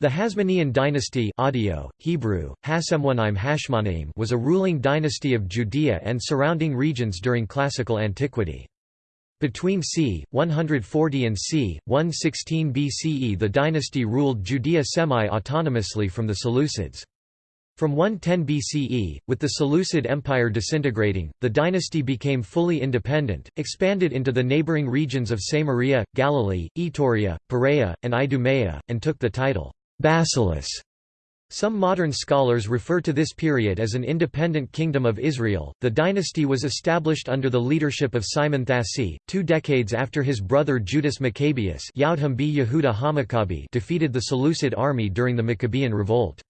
The Hasmonean dynasty audio, Hebrew, Hashmonaim was a ruling dynasty of Judea and surrounding regions during classical antiquity. Between c. 140 and c. 116 BCE the dynasty ruled Judea semi-autonomously from the Seleucids. From 110 BCE, with the Seleucid Empire disintegrating, the dynasty became fully independent, expanded into the neighboring regions of Samaria, Galilee, Iturea, Perea, and Idumea, and took the title Basileus. Some modern scholars refer to this period as an independent kingdom of Israel. The dynasty was established under the leadership of Simon Thassi, two decades after his brother Judas Maccabeus defeated the Seleucid army during the Maccabean revolt.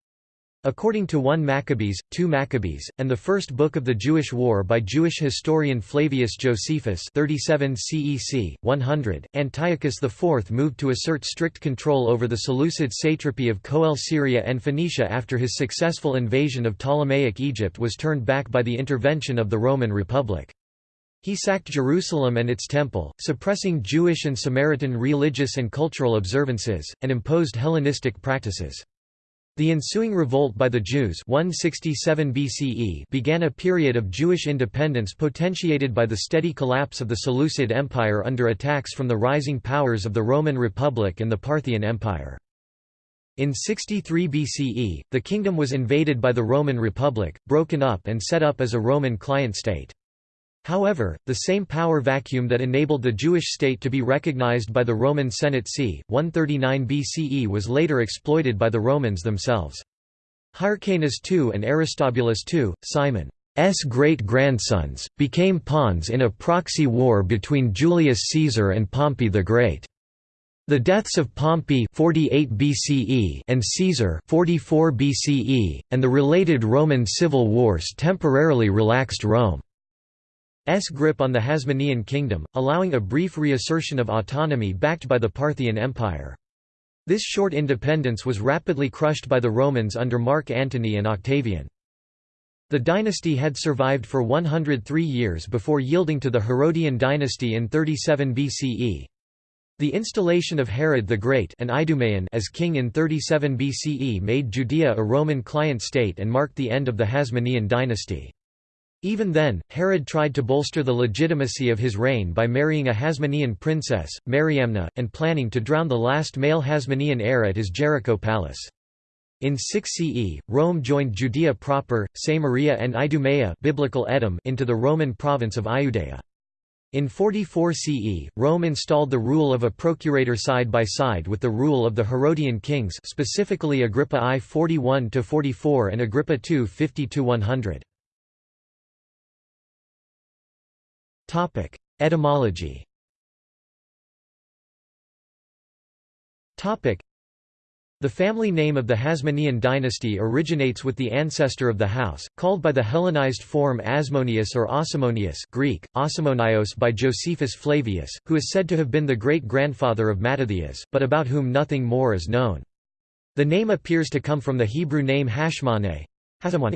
According to 1 Maccabees, 2 Maccabees, and the First Book of the Jewish War by Jewish historian Flavius Josephus 37 CEC, 100, Antiochus IV moved to assert strict control over the Seleucid satrapy of Coele Syria and Phoenicia after his successful invasion of Ptolemaic Egypt was turned back by the intervention of the Roman Republic. He sacked Jerusalem and its temple, suppressing Jewish and Samaritan religious and cultural observances, and imposed Hellenistic practices. The ensuing revolt by the Jews 167 BCE began a period of Jewish independence potentiated by the steady collapse of the Seleucid Empire under attacks from the rising powers of the Roman Republic and the Parthian Empire. In 63 BCE, the kingdom was invaded by the Roman Republic, broken up and set up as a Roman client state. However, the same power vacuum that enabled the Jewish state to be recognized by the Roman Senate c. 139 BCE was later exploited by the Romans themselves. Hyrcanus II and Aristobulus II, Simon's great-grandsons, became pawns in a proxy war between Julius Caesar and Pompey the Great. The deaths of Pompey 48 BCE and Caesar 44 BCE, and the related Roman civil wars temporarily relaxed Rome. S grip on the Hasmonean kingdom, allowing a brief reassertion of autonomy backed by the Parthian Empire. This short independence was rapidly crushed by the Romans under Mark Antony and Octavian. The dynasty had survived for 103 years before yielding to the Herodian dynasty in 37 BCE. The installation of Herod the Great an Idumean as king in 37 BCE made Judea a Roman client state and marked the end of the Hasmonean dynasty. Even then, Herod tried to bolster the legitimacy of his reign by marrying a Hasmonean princess, Mariamne, and planning to drown the last male Hasmonean heir at his Jericho palace. In 6 CE, Rome joined Judea proper, Samaria and Idumea biblical Edom into the Roman province of Iudea. In 44 CE, Rome installed the rule of a procurator side by side with the rule of the Herodian kings specifically Agrippa I 41–44 and Agrippa II 50–100. Topic: Etymology. Topic: The family name of the Hasmonean dynasty originates with the ancestor of the house, called by the Hellenized form Asmoneus or Osimonius Greek, Osimonios by Josephus Flavius, who is said to have been the great-grandfather of Mattathias, but about whom nothing more is known. The name appears to come from the Hebrew name Hashmoneh,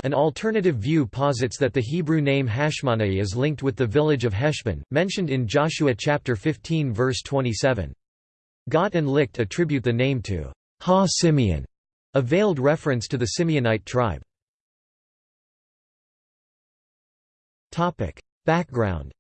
an alternative view posits that the Hebrew name Hashmonai is linked with the village of Heshmon, mentioned in Joshua chapter 15 verse 27. Gott and Licht attribute the name to Ha Simeon, a veiled reference to the Simeonite tribe. Background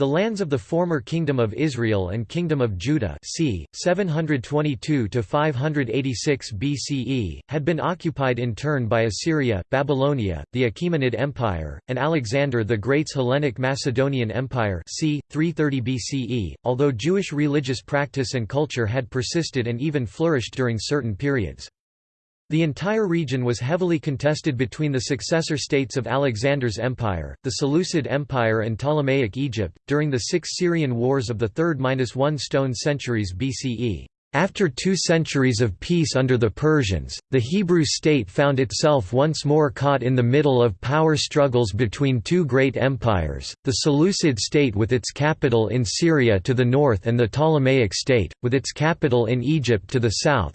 the lands of the former Kingdom of Israel and Kingdom of Judah c. 722–586 BCE, had been occupied in turn by Assyria, Babylonia, the Achaemenid Empire, and Alexander the Great's Hellenic Macedonian Empire c. 330 BCE, although Jewish religious practice and culture had persisted and even flourished during certain periods. The entire region was heavily contested between the successor states of Alexander's empire, the Seleucid Empire and Ptolemaic Egypt, during the six Syrian wars of the 3rd–1 stone centuries BCE. After two centuries of peace under the Persians, the Hebrew state found itself once more caught in the middle of power struggles between two great empires, the Seleucid state with its capital in Syria to the north and the Ptolemaic state, with its capital in Egypt to the south,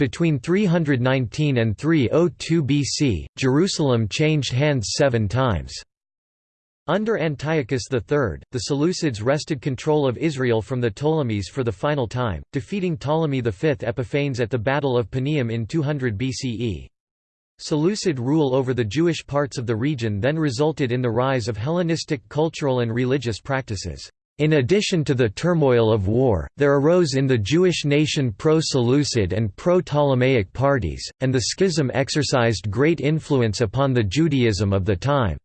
between 319 and 302 BC, Jerusalem changed hands seven times. Under Antiochus III, the Seleucids wrested control of Israel from the Ptolemies for the final time, defeating Ptolemy V Epiphanes at the Battle of Panium in 200 BCE. Seleucid rule over the Jewish parts of the region then resulted in the rise of Hellenistic cultural and religious practices. In addition to the turmoil of war, there arose in the Jewish nation pro-Seleucid and pro-Ptolemaic parties, and the schism exercised great influence upon the Judaism of the time.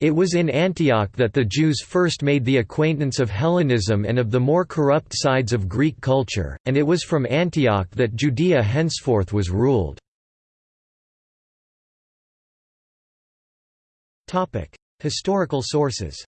It was in Antioch that the Jews first made the acquaintance of Hellenism and of the more corrupt sides of Greek culture, and it was from Antioch that Judea henceforth was ruled. Historical sources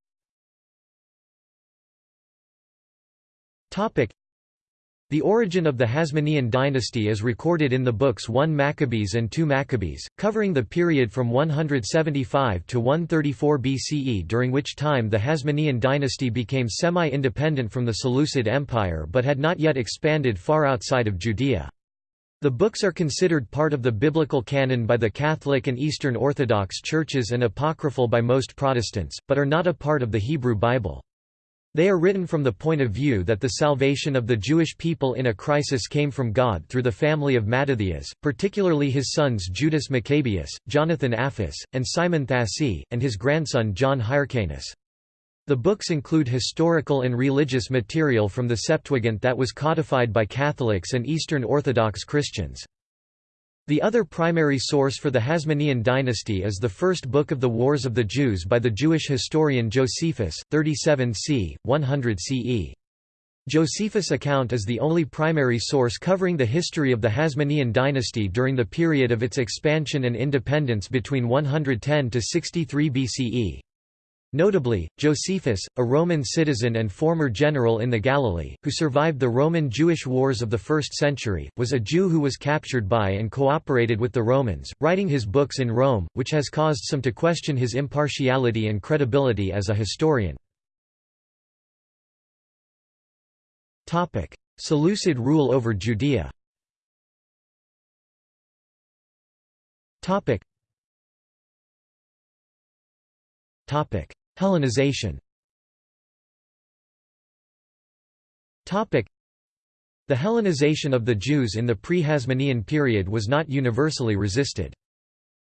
the origin of the Hasmonean dynasty is recorded in the books 1 Maccabees and 2 Maccabees, covering the period from 175 to 134 BCE during which time the Hasmonean dynasty became semi-independent from the Seleucid Empire but had not yet expanded far outside of Judea. The books are considered part of the biblical canon by the Catholic and Eastern Orthodox churches and apocryphal by most Protestants, but are not a part of the Hebrew Bible. They are written from the point of view that the salvation of the Jewish people in a crisis came from God through the family of Mattathias, particularly his sons Judas Maccabeus, Jonathan Aphus, and Simon Thassi, and his grandson John Hyrcanus. The books include historical and religious material from the Septuagint that was codified by Catholics and Eastern Orthodox Christians. The other primary source for the Hasmonean dynasty is the first book of the Wars of the Jews by the Jewish historian Josephus, 37 c. 100 CE. Josephus' account is the only primary source covering the history of the Hasmonean dynasty during the period of its expansion and independence between 110 to 63 BCE. Notably, Josephus, a Roman citizen and former general in the Galilee, who survived the Roman-Jewish wars of the 1st century, was a Jew who was captured by and cooperated with the Romans, writing his books in Rome, which has caused some to question his impartiality and credibility as a historian. Seleucid rule over Judea. Topic: Hellenization The Hellenization of the Jews in the pre-Hasmonean period was not universally resisted.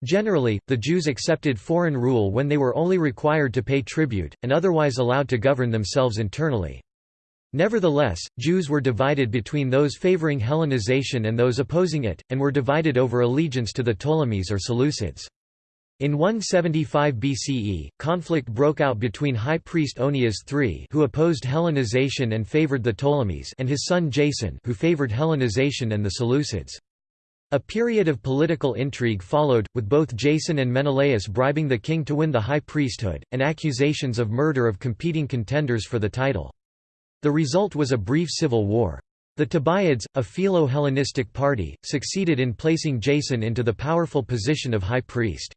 Generally, the Jews accepted foreign rule when they were only required to pay tribute, and otherwise allowed to govern themselves internally. Nevertheless, Jews were divided between those favoring Hellenization and those opposing it, and were divided over allegiance to the Ptolemies or Seleucids. In 175 BCE, conflict broke out between high priest Onias III who opposed Hellenization and favored the Ptolemies and his son Jason who favored Hellenization and the Seleucids. A period of political intrigue followed, with both Jason and Menelaus bribing the king to win the high priesthood, and accusations of murder of competing contenders for the title. The result was a brief civil war. The Tobiads, a Philo-Hellenistic party, succeeded in placing Jason into the powerful position of high priest.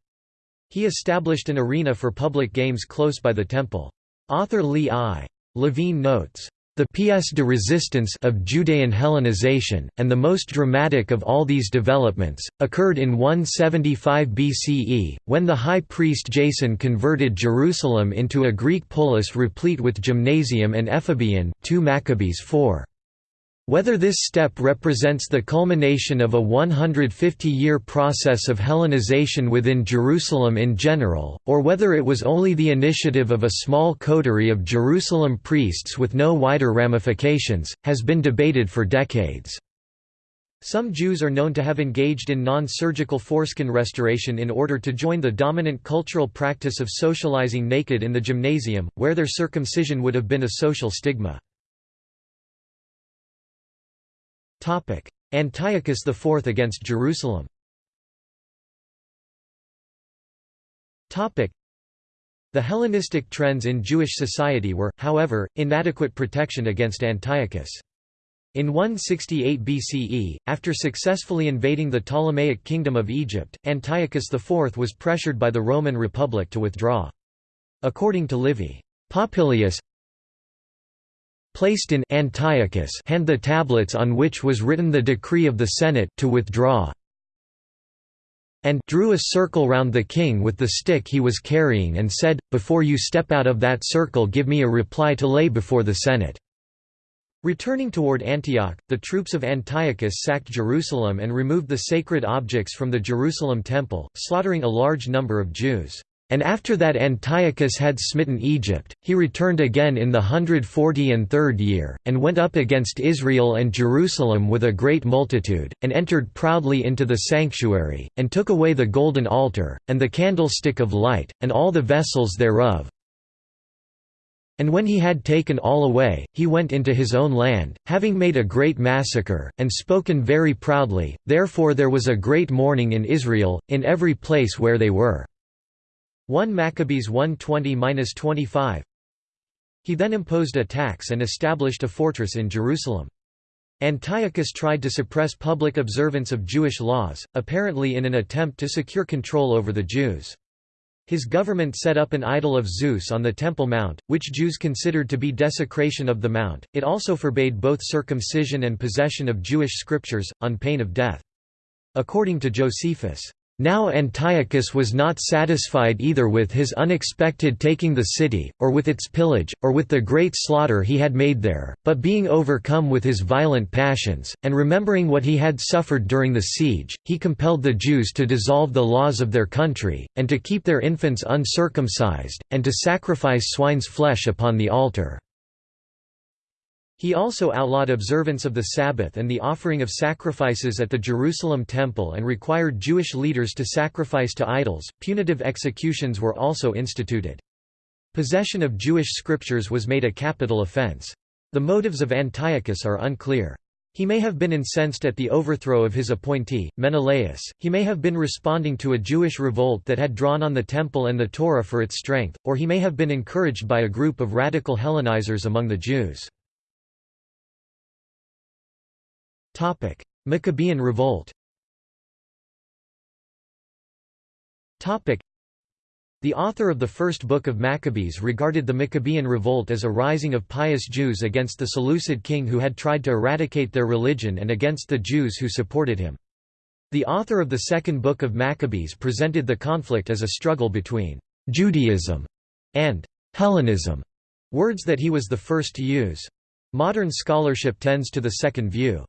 He established an arena for public games close by the temple. Author Lee I. Levine notes, the pièce de résistance of Judean Hellenization, and the most dramatic of all these developments, occurred in 175 BCE, when the high priest Jason converted Jerusalem into a Greek polis replete with gymnasium and ephebeion 2 Maccabees 4. Whether this step represents the culmination of a 150-year process of Hellenization within Jerusalem in general, or whether it was only the initiative of a small coterie of Jerusalem priests with no wider ramifications, has been debated for decades. Some Jews are known to have engaged in non-surgical foreskin restoration in order to join the dominant cultural practice of socializing naked in the gymnasium, where their circumcision would have been a social stigma. Antiochus IV against Jerusalem the Hellenistic trends in Jewish society were, however, inadequate protection against Antiochus. In 168 BCE, after successfully invading the Ptolemaic kingdom of Egypt, Antiochus IV was pressured by the Roman Republic to withdraw. According to Livy, Popilius placed in Antiochus hand the tablets on which was written the decree of the Senate to withdraw and drew a circle round the king with the stick he was carrying and said, Before you step out of that circle give me a reply to lay before the Senate." Returning toward Antioch, the troops of Antiochus sacked Jerusalem and removed the sacred objects from the Jerusalem temple, slaughtering a large number of Jews. And after that Antiochus had smitten Egypt, he returned again in the hundred forty and third year, and went up against Israel and Jerusalem with a great multitude, and entered proudly into the sanctuary, and took away the golden altar, and the candlestick of light, and all the vessels thereof. And when he had taken all away, he went into his own land, having made a great massacre, and spoken very proudly, therefore there was a great mourning in Israel, in every place where they were. 1 Maccabees 120–25 He then imposed a tax and established a fortress in Jerusalem. Antiochus tried to suppress public observance of Jewish laws, apparently in an attempt to secure control over the Jews. His government set up an idol of Zeus on the Temple Mount, which Jews considered to be desecration of the mount. It also forbade both circumcision and possession of Jewish scriptures, on pain of death. According to Josephus, now Antiochus was not satisfied either with his unexpected taking the city, or with its pillage, or with the great slaughter he had made there, but being overcome with his violent passions, and remembering what he had suffered during the siege, he compelled the Jews to dissolve the laws of their country, and to keep their infants uncircumcised, and to sacrifice swine's flesh upon the altar. He also outlawed observance of the Sabbath and the offering of sacrifices at the Jerusalem temple and required Jewish leaders to sacrifice to idols. Punitive executions were also instituted. Possession of Jewish scriptures was made a capital offense. The motives of Antiochus are unclear. He may have been incensed at the overthrow of his appointee, Menelaus, he may have been responding to a Jewish revolt that had drawn on the Temple and the Torah for its strength, or he may have been encouraged by a group of radical Hellenizers among the Jews. Topic: Maccabean Revolt. Topic: The author of the first book of Maccabees regarded the Maccabean revolt as a rising of pious Jews against the Seleucid king who had tried to eradicate their religion and against the Jews who supported him. The author of the second book of Maccabees presented the conflict as a struggle between Judaism and Hellenism, words that he was the first to use. Modern scholarship tends to the second view.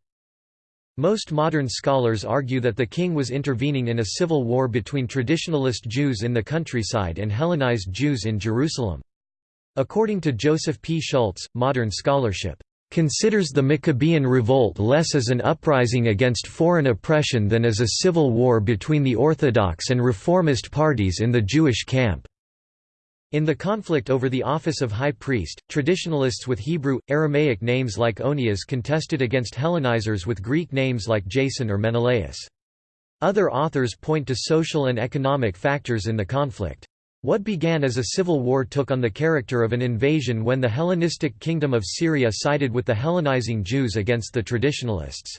Most modern scholars argue that the king was intervening in a civil war between traditionalist Jews in the countryside and Hellenized Jews in Jerusalem. According to Joseph P. Schultz, modern scholarship considers the Maccabean revolt less as an uprising against foreign oppression than as a civil war between the Orthodox and Reformist parties in the Jewish camp. In the conflict over the office of high priest, traditionalists with Hebrew, Aramaic names like Onias contested against Hellenizers with Greek names like Jason or Menelaus. Other authors point to social and economic factors in the conflict. What began as a civil war took on the character of an invasion when the Hellenistic kingdom of Syria sided with the Hellenizing Jews against the traditionalists.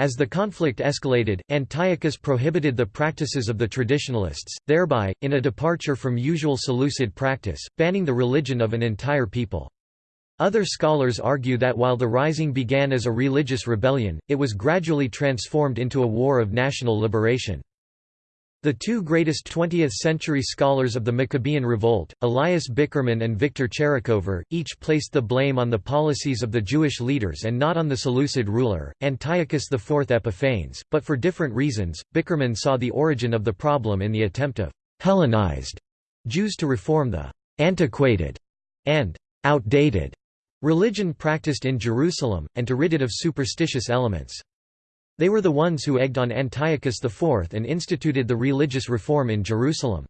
As the conflict escalated, Antiochus prohibited the practices of the traditionalists, thereby, in a departure from usual Seleucid practice, banning the religion of an entire people. Other scholars argue that while the rising began as a religious rebellion, it was gradually transformed into a war of national liberation. The two greatest 20th-century scholars of the Maccabean Revolt, Elias Bickerman and Victor Tcherikover, each placed the blame on the policies of the Jewish leaders and not on the Seleucid ruler, Antiochus IV Epiphanes, but for different reasons. Bickerman saw the origin of the problem in the attempt of Hellenized Jews to reform the antiquated and outdated religion practiced in Jerusalem, and to rid it of superstitious elements. They were the ones who egged on Antiochus IV and instituted the religious reform in Jerusalem.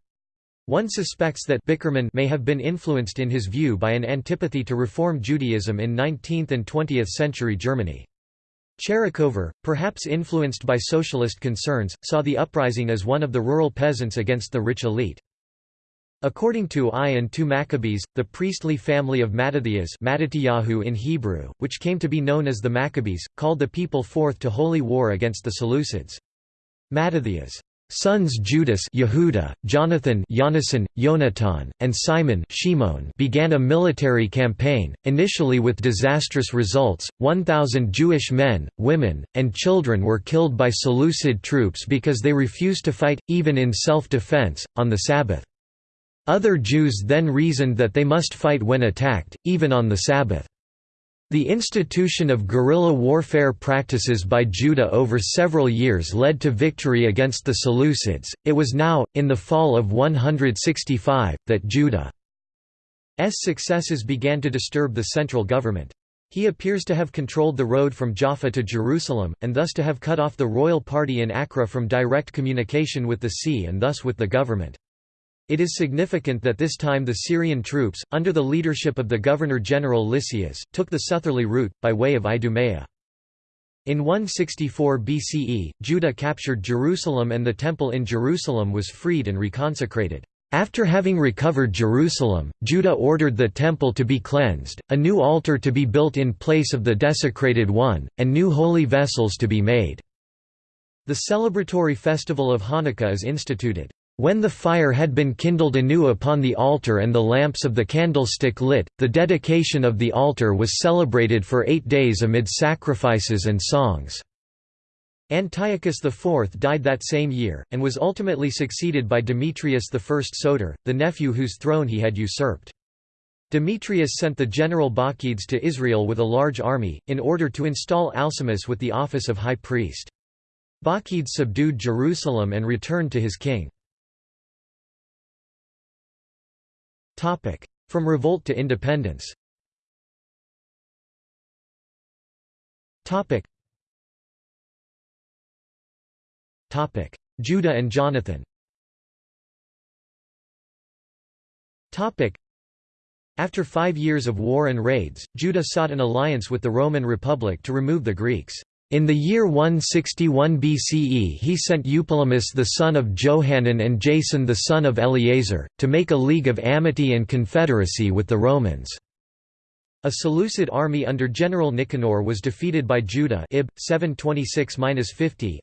One suspects that Bickerman may have been influenced in his view by an antipathy to Reform Judaism in 19th and 20th century Germany. Tcherikover, perhaps influenced by socialist concerns, saw the uprising as one of the rural peasants against the rich elite. According to I and II Maccabees, the priestly family of Mattathias Mattatyahu in Hebrew, which came to be known as the Maccabees, called the people forth to holy war against the Seleucids. Mattathias' Sons Judas Yehuda, Jonathan Yonasan, Yonatan, and Simon Shimon began a military campaign, initially with disastrous results. 1,000 Jewish men, women, and children were killed by Seleucid troops because they refused to fight, even in self-defense, on the Sabbath. Other Jews then reasoned that they must fight when attacked, even on the Sabbath. The institution of guerrilla warfare practices by Judah over several years led to victory against the Seleucids. It was now, in the fall of 165, that Judah's successes began to disturb the central government. He appears to have controlled the road from Jaffa to Jerusalem, and thus to have cut off the royal party in Acra from direct communication with the sea and thus with the government. It is significant that this time the Syrian troops, under the leadership of the governor-general Lysias, took the southerly route, by way of Idumea. In 164 BCE, Judah captured Jerusalem and the Temple in Jerusalem was freed and reconsecrated. After having recovered Jerusalem, Judah ordered the temple to be cleansed, a new altar to be built in place of the desecrated one, and new holy vessels to be made. The celebratory festival of Hanukkah is instituted. When the fire had been kindled anew upon the altar and the lamps of the candlestick lit, the dedication of the altar was celebrated for eight days amid sacrifices and songs. Antiochus IV died that same year, and was ultimately succeeded by Demetrius I Soter, the nephew whose throne he had usurped. Demetrius sent the general Bacchides to Israel with a large army, in order to install Alcimus with the office of high priest. Bacchides subdued Jerusalem and returned to his king. From revolt to independence. Judah and Jonathan. After five years of war and raids, Judah sought an alliance with the Roman Republic to remove the Greeks. In the year 161 BCE he sent Eupolemus the son of Johanan and Jason the son of Eleazar, to make a league of amity and confederacy with the Romans. A Seleucid army under General Nicanor was defeated by Judah Ib. 726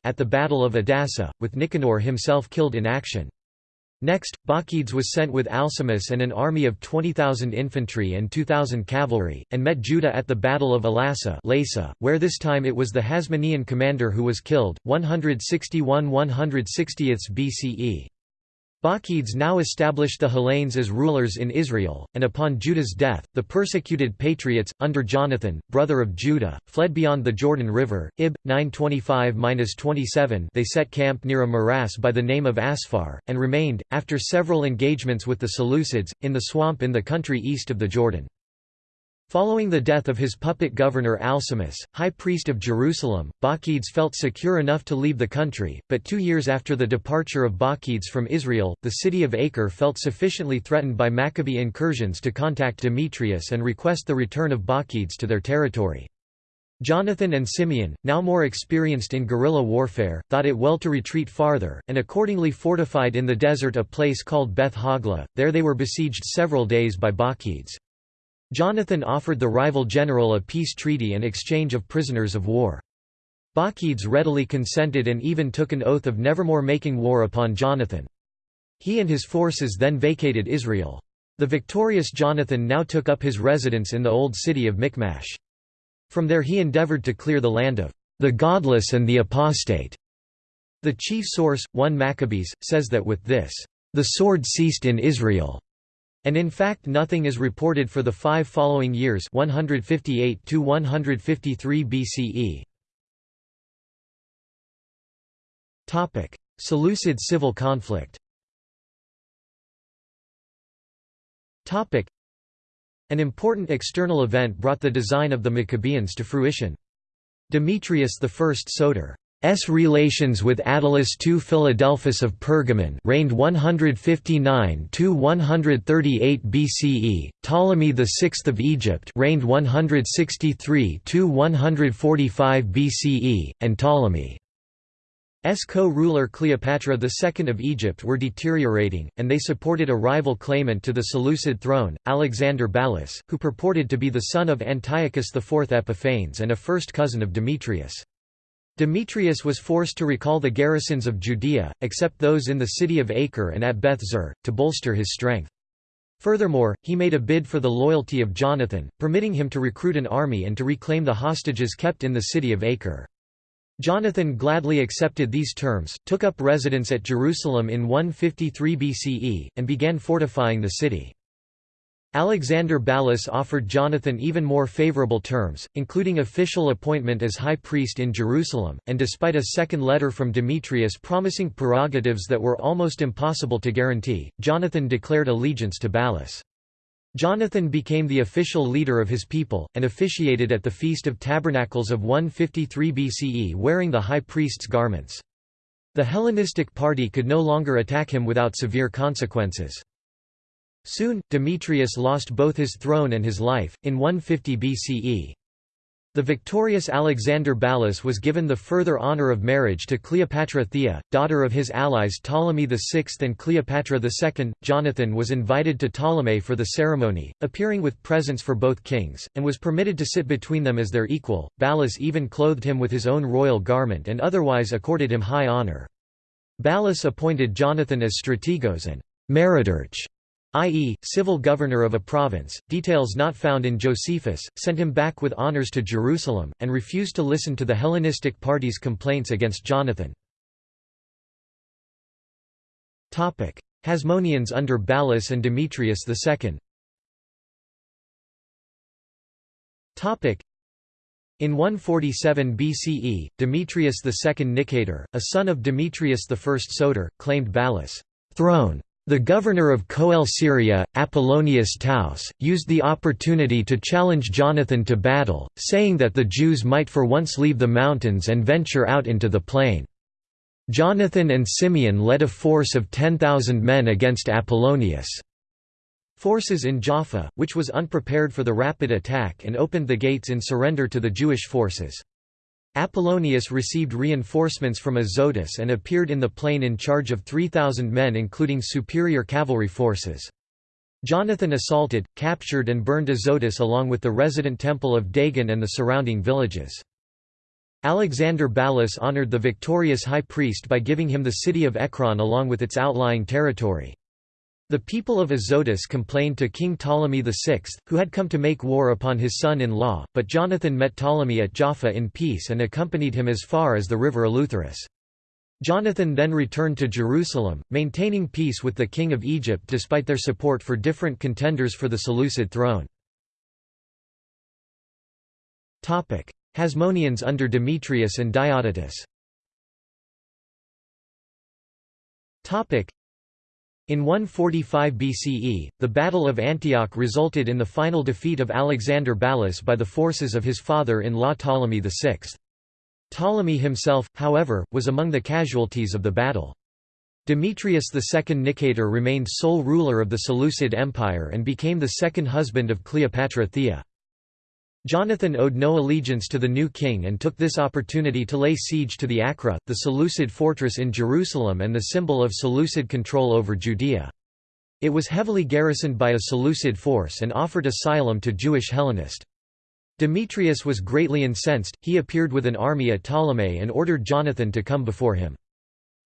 at the Battle of Adasa, with Nicanor himself killed in action. Next, Bacchides was sent with Alcimus and an army of 20,000 infantry and 2,000 cavalry, and met Judah at the Battle of Elassa where this time it was the Hasmonean commander who was killed, 161 160 BCE. Bacchides now established the Hellenes as rulers in Israel, and upon Judah's death, the persecuted patriots, under Jonathan, brother of Judah, fled beyond the Jordan River. Ib. 925-27 they set camp near a morass by the name of Asphar, and remained, after several engagements with the Seleucids, in the swamp in the country east of the Jordan. Following the death of his puppet governor Alcimus, high priest of Jerusalem, Bacchides felt secure enough to leave the country, but two years after the departure of Bacchides from Israel, the city of Acre felt sufficiently threatened by Maccabee incursions to contact Demetrius and request the return of Bacchides to their territory. Jonathan and Simeon, now more experienced in guerrilla warfare, thought it well to retreat farther, and accordingly fortified in the desert a place called Beth Hogla, there they were besieged several days by Bacchides. Jonathan offered the rival general a peace treaty and exchange of prisoners of war. Bacchides readily consented and even took an oath of nevermore making war upon Jonathan. He and his forces then vacated Israel. The victorious Jonathan now took up his residence in the old city of Michmash. From there he endeavored to clear the land of the godless and the apostate. The chief source, 1 Maccabees, says that with this, the sword ceased in Israel. And in fact nothing is reported for the five following years 158 to 153 BCE. Topic: Seleucid civil conflict. Topic: An important external event brought the design of the Maccabeans to fruition. Demetrius I Soter S relations with Attalus II Philadelphus of Pergamon reigned 159 to 138 BCE. Ptolemy VI of Egypt reigned 163 to 145 BCE, and Ptolemy S co-ruler Cleopatra II of Egypt were deteriorating, and they supported a rival claimant to the Seleucid throne, Alexander Ballas, who purported to be the son of Antiochus IV Epiphanes and a first cousin of Demetrius. Demetrius was forced to recall the garrisons of Judea, except those in the city of Acre and at Beth Zur, to bolster his strength. Furthermore, he made a bid for the loyalty of Jonathan, permitting him to recruit an army and to reclaim the hostages kept in the city of Acre. Jonathan gladly accepted these terms, took up residence at Jerusalem in 153 BCE, and began fortifying the city. Alexander Ballas offered Jonathan even more favorable terms, including official appointment as high priest in Jerusalem, and despite a second letter from Demetrius promising prerogatives that were almost impossible to guarantee, Jonathan declared allegiance to Ballas. Jonathan became the official leader of his people, and officiated at the Feast of Tabernacles of 153 BCE wearing the high priest's garments. The Hellenistic party could no longer attack him without severe consequences. Soon, Demetrius lost both his throne and his life, in 150 BCE. The victorious Alexander Ballas was given the further honor of marriage to Cleopatra Thea, daughter of his allies Ptolemy VI and Cleopatra II. Jonathan was invited to Ptolemais for the ceremony, appearing with presents for both kings, and was permitted to sit between them as their equal. Ballas even clothed him with his own royal garment and otherwise accorded him high honor. Ballas appointed Jonathan as strategos and meridarch i.e., civil governor of a province, details not found in Josephus, sent him back with honours to Jerusalem, and refused to listen to the Hellenistic party's complaints against Jonathan. Hasmoneans under Ballas and Demetrius II in 147 BCE, Demetrius II Nicator, a son of Demetrius I Soter, claimed Ballas' throne the governor of Coele Syria, Apollonius Taus, used the opportunity to challenge Jonathan to battle, saying that the Jews might for once leave the mountains and venture out into the plain. Jonathan and Simeon led a force of 10,000 men against Apollonius' forces in Jaffa, which was unprepared for the rapid attack and opened the gates in surrender to the Jewish forces. Apollonius received reinforcements from Azotus and appeared in the plain in charge of 3,000 men including superior cavalry forces. Jonathan assaulted, captured and burned Azotus along with the resident temple of Dagon and the surrounding villages. Alexander Ballas honored the victorious high priest by giving him the city of Ekron along with its outlying territory. The people of Azotus complained to King Ptolemy VI, who had come to make war upon his son-in-law, but Jonathan met Ptolemy at Jaffa in peace and accompanied him as far as the river Eleutherus. Jonathan then returned to Jerusalem, maintaining peace with the king of Egypt despite their support for different contenders for the Seleucid throne. Hasmoneans under Demetrius and Diodotus in 145 BCE, the Battle of Antioch resulted in the final defeat of Alexander Ballas by the forces of his father-in-law Ptolemy VI. Ptolemy himself, however, was among the casualties of the battle. Demetrius II Nicator remained sole ruler of the Seleucid Empire and became the second husband of Cleopatra Thea. Jonathan owed no allegiance to the new king and took this opportunity to lay siege to the Acra, the Seleucid fortress in Jerusalem and the symbol of Seleucid control over Judea. It was heavily garrisoned by a Seleucid force and offered asylum to Jewish Hellenist. Demetrius was greatly incensed, he appeared with an army at Ptolemais and ordered Jonathan to come before him.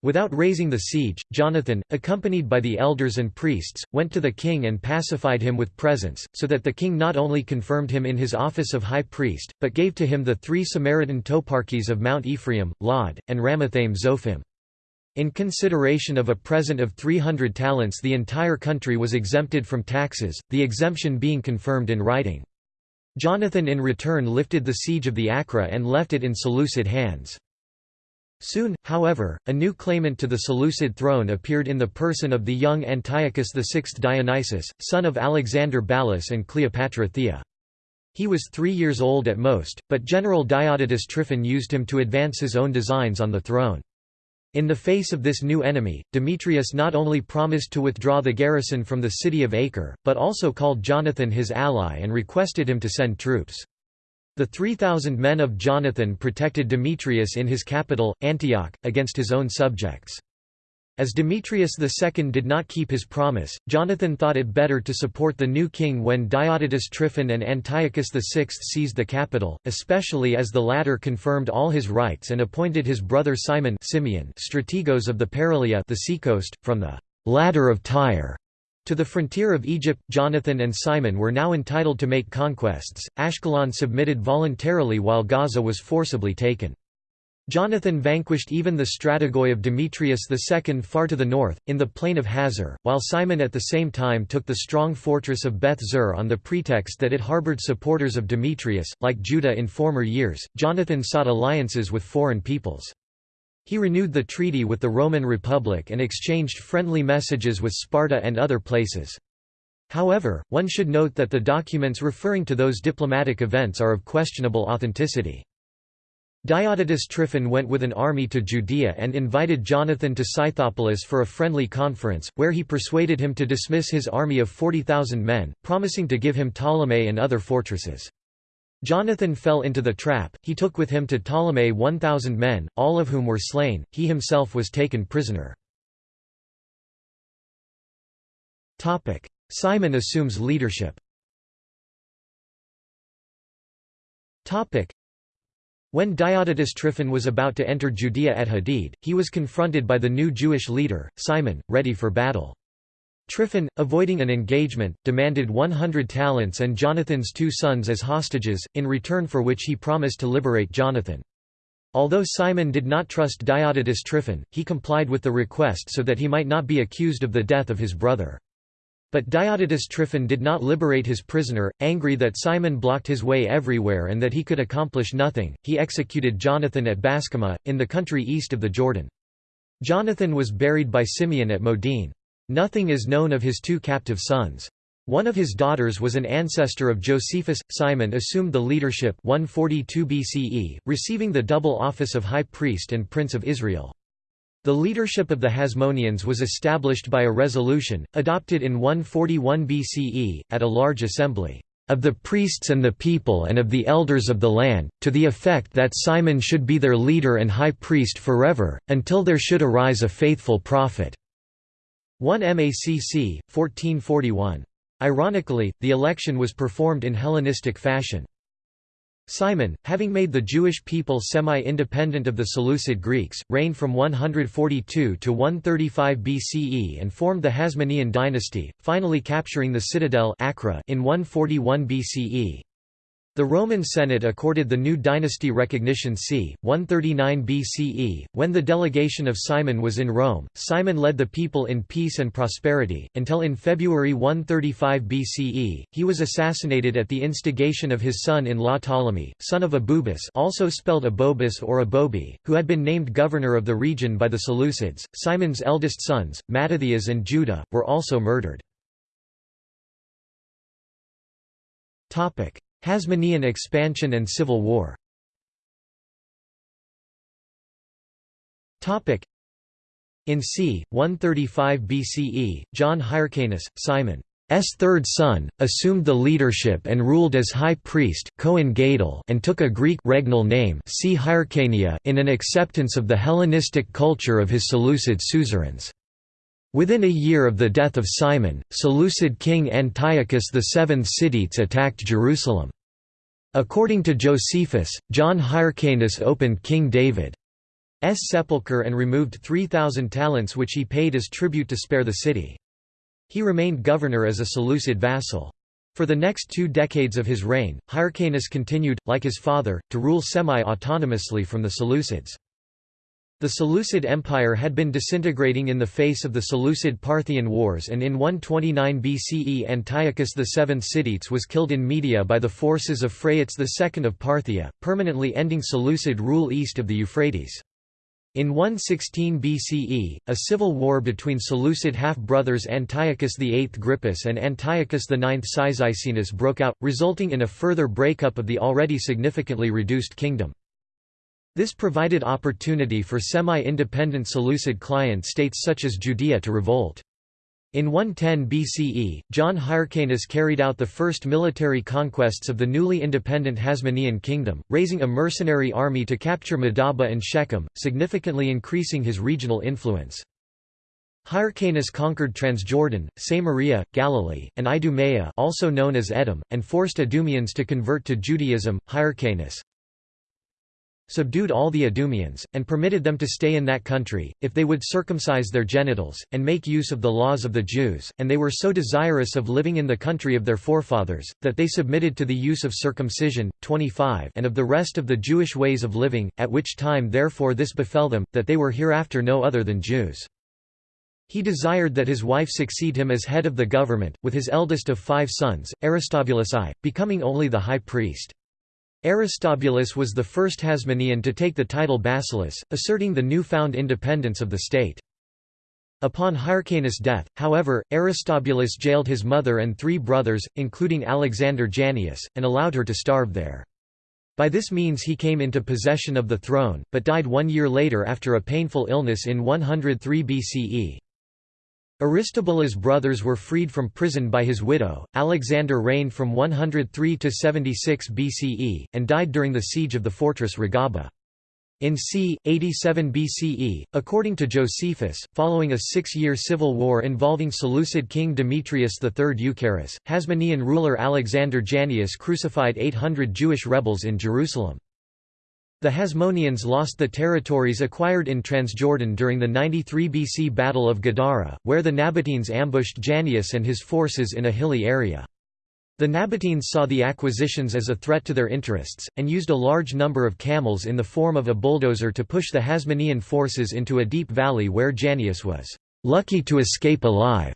Without raising the siege, Jonathan, accompanied by the elders and priests, went to the king and pacified him with presents, so that the king not only confirmed him in his office of high priest, but gave to him the three Samaritan toparchies of Mount Ephraim, Lod, and Ramathaim Zophim. In consideration of a present of 300 talents the entire country was exempted from taxes, the exemption being confirmed in writing. Jonathan in return lifted the siege of the Acra and left it in Seleucid hands. Soon, however, a new claimant to the Seleucid throne appeared in the person of the young Antiochus VI Dionysius, son of Alexander Ballas and Cleopatra Thea. He was three years old at most, but General Diodotus Tryphon used him to advance his own designs on the throne. In the face of this new enemy, Demetrius not only promised to withdraw the garrison from the city of Acre, but also called Jonathan his ally and requested him to send troops. The 3,000 men of Jonathan protected Demetrius in his capital, Antioch, against his own subjects. As Demetrius II did not keep his promise, Jonathan thought it better to support the new king when Diodotus Tryphon and Antiochus VI seized the capital, especially as the latter confirmed all his rights and appointed his brother Simon Simeon strategos of the Paralia the seacoast, from the «ladder of Tyre» to the frontier of Egypt. Jonathan and Simon were now entitled to make conquests. Ashkelon submitted voluntarily while Gaza was forcibly taken. Jonathan vanquished even the Strategoi of Demetrius II far to the north, in the plain of Hazor, while Simon at the same time took the strong fortress of Beth Zur on the pretext that it harbored supporters of Demetrius. Like Judah in former years, Jonathan sought alliances with foreign peoples. He renewed the treaty with the Roman Republic and exchanged friendly messages with Sparta and other places. However, one should note that the documents referring to those diplomatic events are of questionable authenticity. Diodotus Tryphon went with an army to Judea and invited Jonathan to Scythopolis for a friendly conference, where he persuaded him to dismiss his army of 40,000 men, promising to give him Ptolemais and other fortresses. Jonathan fell into the trap, he took with him to Ptolemais 1,000 men, all of whom were slain, he himself was taken prisoner. Simon assumes leadership when Diodotus Tryphon was about to enter Judea at Hadid, he was confronted by the new Jewish leader, Simon, ready for battle. Tryphon, avoiding an engagement, demanded 100 talents and Jonathan's two sons as hostages, in return for which he promised to liberate Jonathan. Although Simon did not trust Diodotus Tryphon, he complied with the request so that he might not be accused of the death of his brother. But Diodotus Tryphon did not liberate his prisoner, angry that Simon blocked his way everywhere and that he could accomplish nothing, he executed Jonathan at Bascama, in the country east of the Jordan. Jonathan was buried by Simeon at Modin. Nothing is known of his two captive sons. One of his daughters was an ancestor of Josephus. Simon assumed the leadership 142 BCE, receiving the double office of high priest and prince of Israel. The leadership of the Hasmoneans was established by a resolution, adopted in 141 BCE, at a large assembly, "...of the priests and the people and of the elders of the land, to the effect that Simon should be their leader and high priest forever, until there should arise a faithful prophet." 1 MACC, 1441. Ironically, the election was performed in Hellenistic fashion. Simon, having made the Jewish people semi-independent of the Seleucid Greeks, reigned from 142 to 135 BCE and formed the Hasmonean dynasty, finally capturing the citadel Acre in 141 BCE. The Roman Senate accorded the new dynasty recognition c. 139 BCE. When the delegation of Simon was in Rome, Simon led the people in peace and prosperity, until in February 135 BCE, he was assassinated at the instigation of his son-in-law Ptolemy, son of Abubus also spelled Abobus or Abobi, who had been named governor of the region by the Seleucids. Simon's eldest sons, Mattathias and Judah, were also murdered. Hasmonean expansion and civil war In c. 135 BCE, John Hyrcanus, Simon's third son, assumed the leadership and ruled as high priest and took a Greek regnal name in an acceptance of the Hellenistic culture of his Seleucid suzerains. Within a year of the death of Simon, Seleucid king Antiochus VII Sidetes attacked Jerusalem. According to Josephus, John Hyrcanus opened King David's sepulchre and removed 3,000 talents which he paid as tribute to spare the city. He remained governor as a Seleucid vassal. For the next two decades of his reign, Hyrcanus continued, like his father, to rule semi-autonomously from the Seleucids. The Seleucid Empire had been disintegrating in the face of the Seleucid-Parthian Wars and in 129 BCE Antiochus VII Sidetes was killed in Media by the forces of Phraates II of Parthia, permanently ending Seleucid rule east of the Euphrates. In 116 BCE, a civil war between Seleucid half-brothers Antiochus VIII Grypus and Antiochus IX Cyzicenus broke out, resulting in a further breakup of the already significantly reduced kingdom. This provided opportunity for semi-independent Seleucid client states such as Judea to revolt. In 110 BCE, John Hyrcanus carried out the first military conquests of the newly independent Hasmonean kingdom, raising a mercenary army to capture Madaba and Shechem, significantly increasing his regional influence. Hyrcanus conquered Transjordan, Samaria, Galilee, and Idumea also known as Edom, and forced Idumeans to convert to Judaism. Hyrcanus subdued all the Idumeans, and permitted them to stay in that country, if they would circumcise their genitals, and make use of the laws of the Jews, and they were so desirous of living in the country of their forefathers, that they submitted to the use of circumcision, 25 and of the rest of the Jewish ways of living, at which time therefore this befell them, that they were hereafter no other than Jews. He desired that his wife succeed him as head of the government, with his eldest of five sons, Aristobulus I, becoming only the high priest. Aristobulus was the first Hasmonean to take the title Basileus, asserting the new-found independence of the state. Upon Hyrcanus' death, however, Aristobulus jailed his mother and three brothers, including Alexander Jannaeus, and allowed her to starve there. By this means he came into possession of the throne, but died one year later after a painful illness in 103 BCE. Aristobulus' brothers were freed from prison by his widow. Alexander reigned from 103 to 76 BCE, and died during the siege of the fortress Ragaba. In c. 87 BCE, according to Josephus, following a six-year civil war involving Seleucid king Demetrius III Eucaerus, Hasmonean ruler Alexander Jannaeus crucified 800 Jewish rebels in Jerusalem. The Hasmoneans lost the territories acquired in Transjordan during the 93 BC Battle of Gadara, where the Nabateans ambushed Jannaeus and his forces in a hilly area. The Nabateans saw the acquisitions as a threat to their interests, and used a large number of camels in the form of a bulldozer to push the Hasmonean forces into a deep valley where Jannaeus was lucky to escape alive.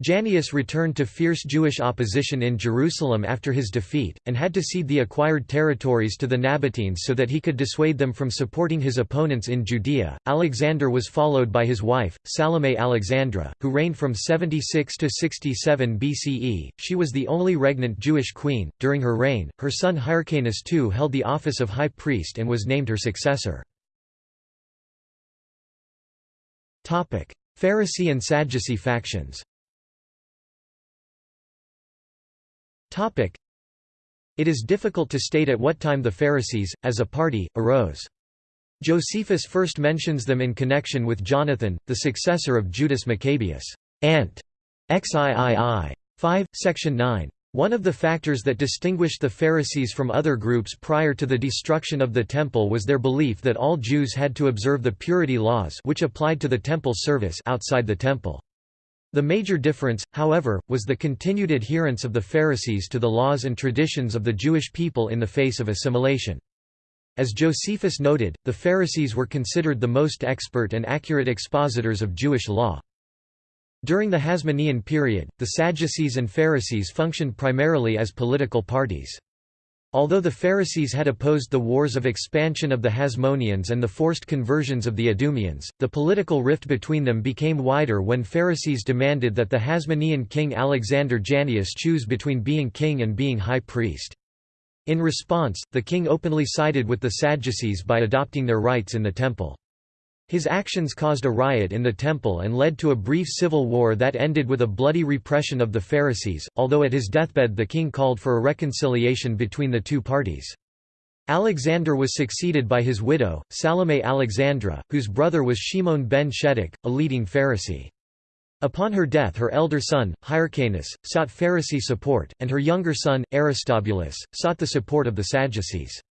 Jannaeus returned to fierce Jewish opposition in Jerusalem after his defeat, and had to cede the acquired territories to the Nabateans so that he could dissuade them from supporting his opponents in Judea. Alexander was followed by his wife, Salome Alexandra, who reigned from 76 to 67 BCE. She was the only regnant Jewish queen. During her reign, her son Hyrcanus II held the office of high priest and was named her successor. Pharisee and Sadducee factions It is difficult to state at what time the Pharisees, as a party, arose. Josephus first mentions them in connection with Jonathan, the successor of Judas Maccabeus. Ant. XIII. 5, section 9. One of the factors that distinguished the Pharisees from other groups prior to the destruction of the Temple was their belief that all Jews had to observe the purity laws which applied to the temple service outside the temple. The major difference, however, was the continued adherence of the Pharisees to the laws and traditions of the Jewish people in the face of assimilation. As Josephus noted, the Pharisees were considered the most expert and accurate expositors of Jewish law. During the Hasmonean period, the Sadducees and Pharisees functioned primarily as political parties. Although the Pharisees had opposed the wars of expansion of the Hasmoneans and the forced conversions of the Idumeans, the political rift between them became wider when Pharisees demanded that the Hasmonean king Alexander Jannaeus choose between being king and being high priest. In response, the king openly sided with the Sadducees by adopting their rites in the temple. His actions caused a riot in the temple and led to a brief civil war that ended with a bloody repression of the Pharisees, although at his deathbed the king called for a reconciliation between the two parties. Alexander was succeeded by his widow, Salome Alexandra, whose brother was Shimon ben Shetach, a leading Pharisee. Upon her death her elder son, Hyrcanus, sought Pharisee support, and her younger son, Aristobulus, sought the support of the Sadducees.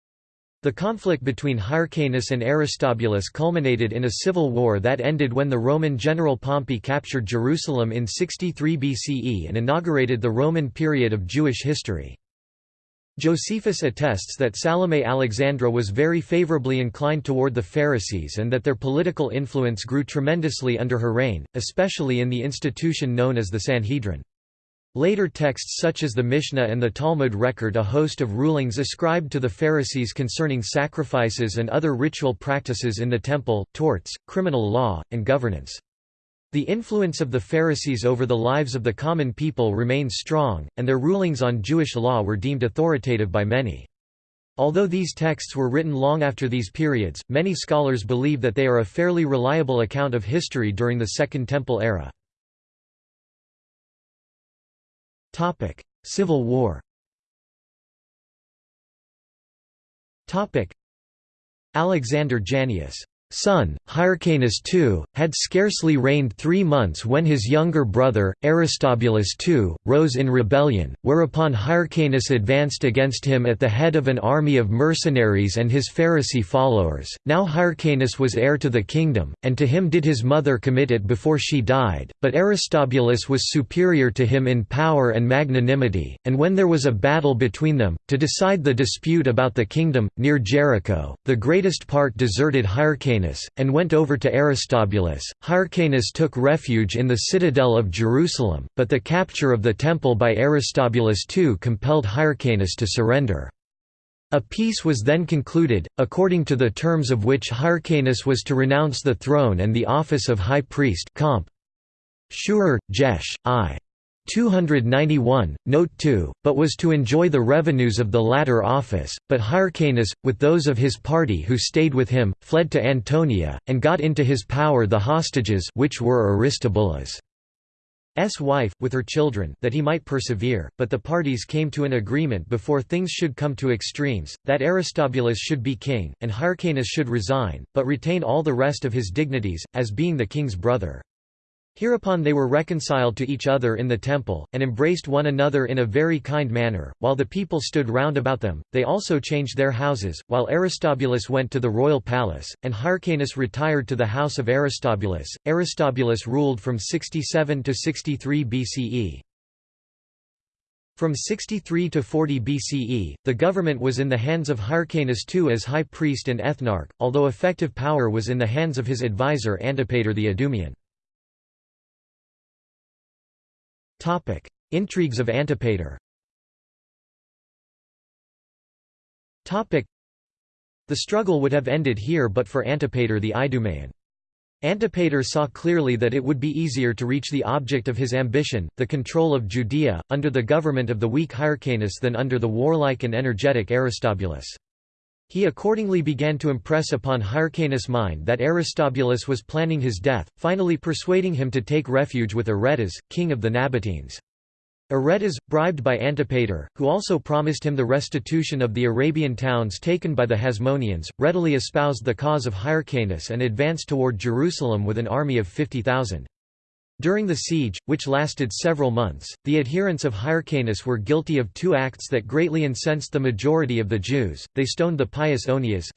The conflict between Hyrcanus and Aristobulus culminated in a civil war that ended when the Roman general Pompey captured Jerusalem in 63 BCE and inaugurated the Roman period of Jewish history. Josephus attests that Salome Alexandra was very favorably inclined toward the Pharisees and that their political influence grew tremendously under her reign, especially in the institution known as the Sanhedrin. Later texts such as the Mishnah and the Talmud record a host of rulings ascribed to the Pharisees concerning sacrifices and other ritual practices in the temple, torts, criminal law, and governance. The influence of the Pharisees over the lives of the common people remained strong, and their rulings on Jewish law were deemed authoritative by many. Although these texts were written long after these periods, many scholars believe that they are a fairly reliable account of history during the Second Temple era. Civil War Alexander Jannaeus son, Hyrcanus II, had scarcely reigned three months when his younger brother, Aristobulus II, rose in rebellion, whereupon Hyrcanus advanced against him at the head of an army of mercenaries and his Pharisee followers. Now Hyrcanus was heir to the kingdom, and to him did his mother commit it before she died, but Aristobulus was superior to him in power and magnanimity, and when there was a battle between them, to decide the dispute about the kingdom, near Jericho, the greatest part deserted Hyrcanus Hyrcanus, and went over to Aristobulus. Hyrcanus took refuge in the citadel of Jerusalem, but the capture of the temple by Aristobulus II compelled Hyrcanus to surrender. A peace was then concluded, according to the terms of which Hyrcanus was to renounce the throne and the office of high priest comp. Schürer, Jesh, I. 291, note 2, but was to enjoy the revenues of the latter office, but Hyrcanus, with those of his party who stayed with him, fled to Antonia, and got into his power the hostages which were Aristobulus' wife, with her children, that he might persevere, but the parties came to an agreement before things should come to extremes, that Aristobulus should be king, and Hyrcanus should resign, but retain all the rest of his dignities, as being the king's brother. Hereupon they were reconciled to each other in the temple, and embraced one another in a very kind manner, while the people stood round about them. They also changed their houses, while Aristobulus went to the royal palace, and Hyrcanus retired to the house of Aristobulus. Aristobulus ruled from 67 to 63 BCE. From 63 to 40 BCE, the government was in the hands of Hyrcanus II as high priest and ethnarch, although effective power was in the hands of his advisor Antipater the Idumean. Topic: Intrigues of Antipater. Topic: The struggle would have ended here but for Antipater the Idumean. Antipater saw clearly that it would be easier to reach the object of his ambition, the control of Judea, under the government of the weak Hyrcanus than under the warlike and energetic Aristobulus. He accordingly began to impress upon Hyrcanus' mind that Aristobulus was planning his death, finally persuading him to take refuge with Aretas, king of the Nabateans. Aretas, bribed by Antipater, who also promised him the restitution of the Arabian towns taken by the Hasmoneans, readily espoused the cause of Hyrcanus and advanced toward Jerusalem with an army of 50,000. During the siege, which lasted several months, the adherents of Hyrcanus were guilty of two acts that greatly incensed the majority of the Jews. They stoned the pious Onias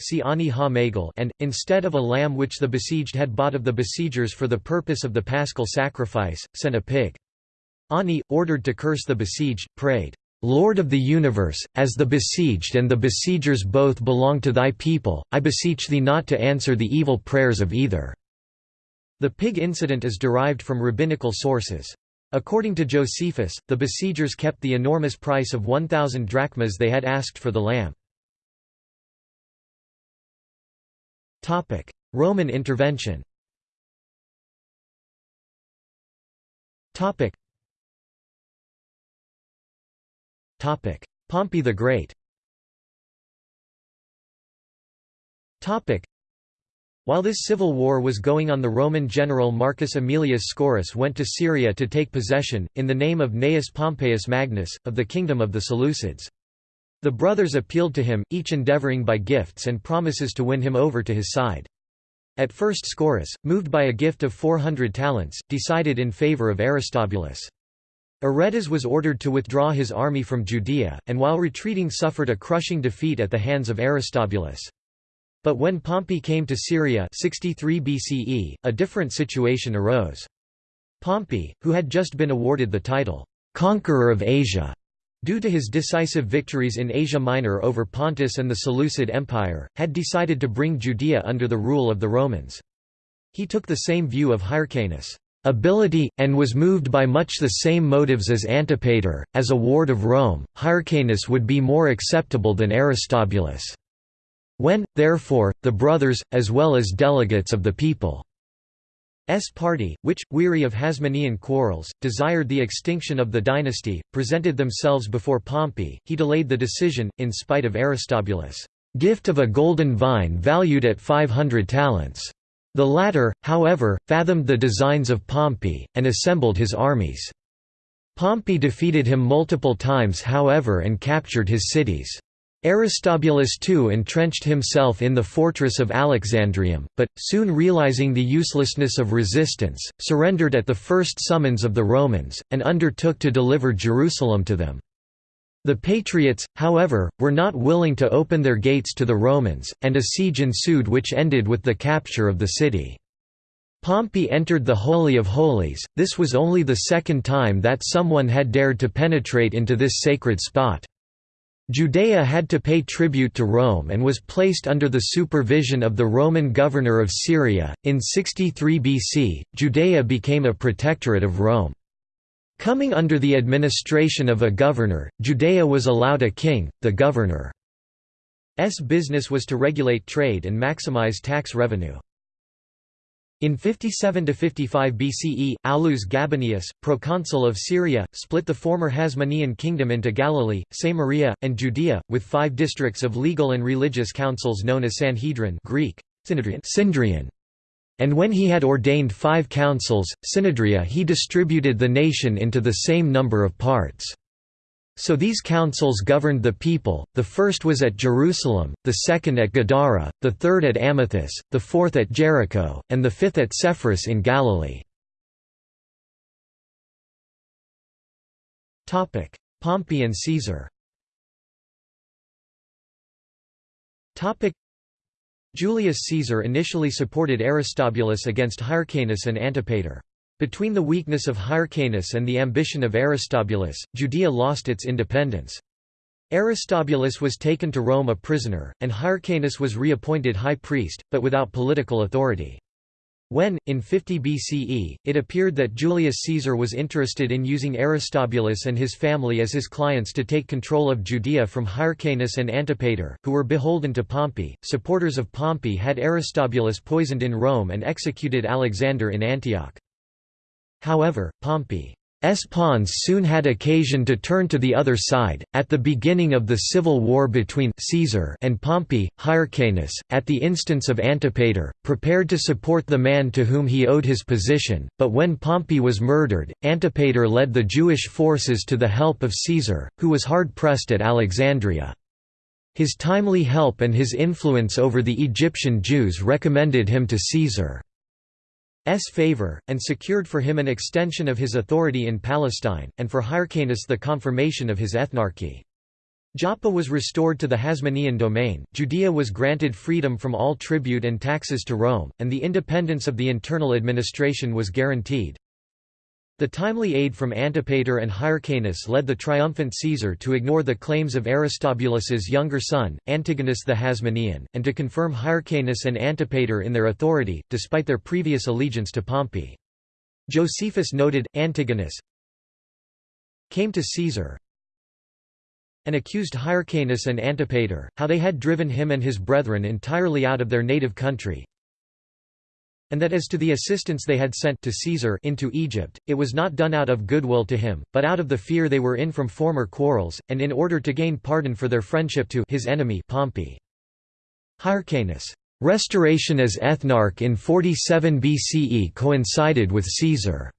and, instead of a lamb which the besieged had bought of the besiegers for the purpose of the paschal sacrifice, sent a pig. Ani, ordered to curse the besieged, prayed, Lord of the universe, as the besieged and the besiegers both belong to thy people, I beseech thee not to answer the evil prayers of either. The pig incident is derived from rabbinical sources. According to Josephus, the besiegers kept the enormous price of 1,000 drachmas they had asked for the lamb. Roman intervention Pompey the Great while this civil war was going on the Roman general Marcus Aemilius Scaurus went to Syria to take possession, in the name of Gnaeus Pompeius Magnus, of the kingdom of the Seleucids. The brothers appealed to him, each endeavouring by gifts and promises to win him over to his side. At first Scaurus, moved by a gift of 400 talents, decided in favour of Aristobulus. Aretas was ordered to withdraw his army from Judea, and while retreating suffered a crushing defeat at the hands of Aristobulus. But when Pompey came to Syria 63 BCE, a different situation arose. Pompey, who had just been awarded the title, "'Conqueror of Asia' due to his decisive victories in Asia Minor over Pontus and the Seleucid Empire, had decided to bring Judea under the rule of the Romans. He took the same view of Hyrcanus' ability, and was moved by much the same motives as Antipater, as a ward of Rome, Hyrcanus would be more acceptable than Aristobulus. When, therefore, the brothers, as well as delegates of the people's party, which, weary of Hasmonean quarrels, desired the extinction of the dynasty, presented themselves before Pompey, he delayed the decision, in spite of Aristobulus' gift of a golden vine valued at 500 talents. The latter, however, fathomed the designs of Pompey, and assembled his armies. Pompey defeated him multiple times however and captured his cities. Aristobulus too entrenched himself in the fortress of Alexandrium, but, soon realizing the uselessness of resistance, surrendered at the first summons of the Romans, and undertook to deliver Jerusalem to them. The Patriots, however, were not willing to open their gates to the Romans, and a siege ensued which ended with the capture of the city. Pompey entered the Holy of Holies, this was only the second time that someone had dared to penetrate into this sacred spot. Judea had to pay tribute to Rome and was placed under the supervision of the Roman governor of Syria. In 63 BC, Judea became a protectorate of Rome. Coming under the administration of a governor, Judea was allowed a king, the governor's business was to regulate trade and maximize tax revenue. In 57–55 BCE, Aulus Gabinius, proconsul of Syria, split the former Hasmonean kingdom into Galilee, Samaria, and Judea, with five districts of legal and religious councils known as Sanhedrin Greek, Synedrion. And when he had ordained five councils, Synedria he distributed the nation into the same number of parts. So these councils governed the people, the first was at Jerusalem, the second at Gadara, the third at Amathus, the fourth at Jericho, and the fifth at Sepphoris in Galilee. Pompey and Caesar Julius Caesar initially supported Aristobulus against Hyrcanus and Antipater. Between the weakness of Hyrcanus and the ambition of Aristobulus, Judea lost its independence. Aristobulus was taken to Rome a prisoner, and Hyrcanus was reappointed high priest, but without political authority. When, in 50 BCE, it appeared that Julius Caesar was interested in using Aristobulus and his family as his clients to take control of Judea from Hyrcanus and Antipater, who were beholden to Pompey, supporters of Pompey had Aristobulus poisoned in Rome and executed Alexander in Antioch. However, Pompey's pawns soon had occasion to turn to the other side. At the beginning of the civil war between Caesar and Pompey, Hyrcanus, at the instance of Antipater, prepared to support the man to whom he owed his position, but when Pompey was murdered, Antipater led the Jewish forces to the help of Caesar, who was hard pressed at Alexandria. His timely help and his influence over the Egyptian Jews recommended him to Caesar. S favor, and secured for him an extension of his authority in Palestine, and for Hyrcanus the confirmation of his ethnarchy. Joppa was restored to the Hasmonean domain, Judea was granted freedom from all tribute and taxes to Rome, and the independence of the internal administration was guaranteed. The timely aid from Antipater and Hyrcanus led the triumphant Caesar to ignore the claims of Aristobulus's younger son, Antigonus the Hasmonean, and to confirm Hyrcanus and Antipater in their authority, despite their previous allegiance to Pompey. Josephus noted, Antigonus came to Caesar and accused Hyrcanus and Antipater, how they had driven him and his brethren entirely out of their native country, and that as to the assistance they had sent to Caesar into Egypt, it was not done out of goodwill to him, but out of the fear they were in from former quarrels, and in order to gain pardon for their friendship to his enemy Pompey. Hyrcanus' restoration as ethnarch in 47 BCE coincided with Caesar's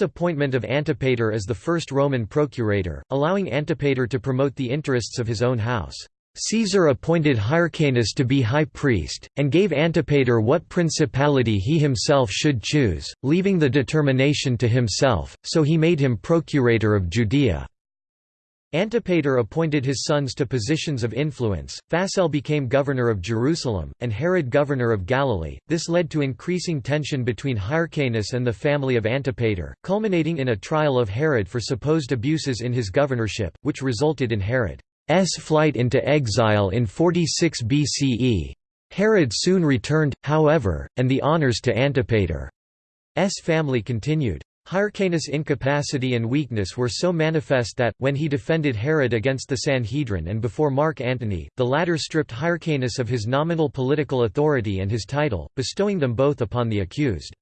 appointment of Antipater as the first Roman procurator, allowing Antipater to promote the interests of his own house. Caesar appointed Hyrcanus to be high priest, and gave Antipater what principality he himself should choose, leaving the determination to himself, so he made him procurator of Judea. Antipater appointed his sons to positions of influence, Phasael became governor of Jerusalem, and Herod governor of Galilee. This led to increasing tension between Hyrcanus and the family of Antipater, culminating in a trial of Herod for supposed abuses in his governorship, which resulted in Herod. S flight into exile in 46 BCE. Herod soon returned, however, and the honours to Antipater's family continued. Hyrcanus' incapacity and weakness were so manifest that, when he defended Herod against the Sanhedrin and before Mark Antony, the latter stripped Hyrcanus of his nominal political authority and his title, bestowing them both upon the accused.